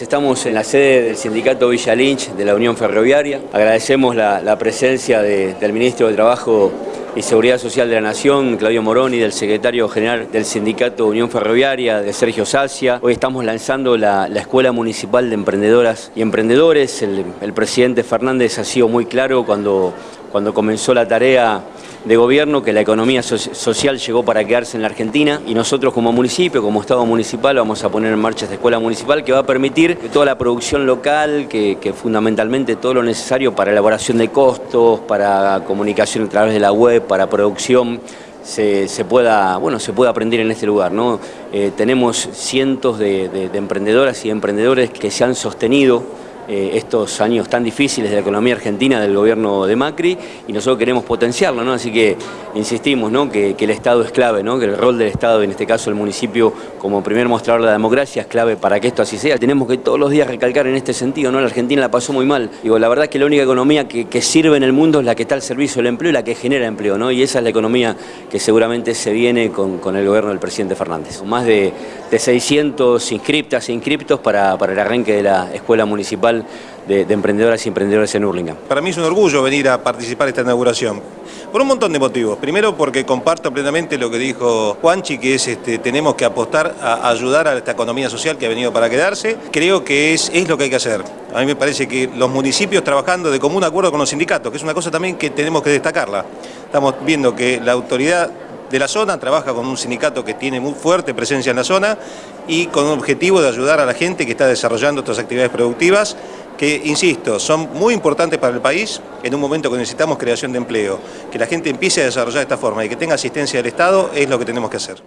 Estamos en la sede del sindicato Villa Lynch de la Unión Ferroviaria. Agradecemos la, la presencia de, del ministro de Trabajo y Seguridad Social de la Nación, Claudio Moroni, del secretario general del sindicato Unión Ferroviaria, de Sergio Sacia. Hoy estamos lanzando la, la Escuela Municipal de Emprendedoras y Emprendedores. El, el presidente Fernández ha sido muy claro cuando, cuando comenzó la tarea de gobierno que la economía so social llegó para quedarse en la Argentina y nosotros como municipio, como Estado municipal, vamos a poner en marcha esta escuela municipal que va a permitir que toda la producción local, que, fundamentalmente todo lo necesario para elaboración de costos, para comunicación a través de la web, para producción, se, se, pueda, bueno, se pueda aprender en este lugar. ¿no? Eh, tenemos cientos de emprendedoras y emprendedores que se han sostenido eh, estos años tan difíciles de la economía argentina del gobierno de Macri y nosotros queremos potenciarlo, ¿no? así que insistimos ¿no? que, el Estado es clave, ¿no? que el rol del Estado, en este caso el municipio como primer mostrador de la democracia es clave para que esto así sea. Tenemos que todos los días recalcar en este sentido, ¿no? la Argentina la pasó muy mal. Digo, la verdad es que la única economía que, sirve en el mundo es la que está al servicio del empleo y la que genera empleo, ¿no? y esa es la economía que seguramente se viene con, el gobierno del presidente Fernández. Más de, de 600 inscriptas e inscriptos para, para el arranque de la escuela municipal de, de, emprendedoras y emprendedores en Hurlingham. Para mí es un orgullo venir a participar esta inauguración, por un montón de motivos. Primero porque comparto plenamente lo que dijo Juanchi, que es este, tenemos que apostar a ayudar a esta economía social que ha venido para quedarse. Creo que es, es lo que hay que hacer. A mí me parece que los municipios trabajando de común acuerdo con los sindicatos, que es una cosa también que tenemos que destacarla. Estamos viendo que la autoridad de la zona, trabaja con un sindicato que tiene muy fuerte presencia en la zona y con un objetivo de ayudar a la gente que está desarrollando estas actividades productivas que, insisto, son muy importantes para el país en un momento que necesitamos creación de empleo. Que la gente empiece a desarrollar de esta forma y que tenga asistencia del Estado es lo que tenemos que hacer.